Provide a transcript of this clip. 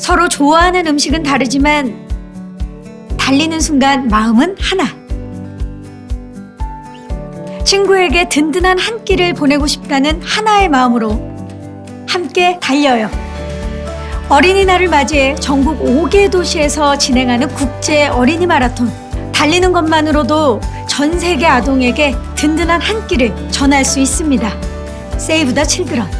서로 좋아하는 음식은 다르지만 달리는 순간 마음은 하나. 친구에게 든든한 한 끼를 보내고 싶다는 하나의 마음으로 함께 달려요. 어린이날을 맞이해 전국 5개 도시에서 진행하는 국제 어린이 마라톤. 달리는 것만으로도 전 세계 아동에게 든든한 한 끼를 전할 수 있습니다. 세이브 더 칠드런.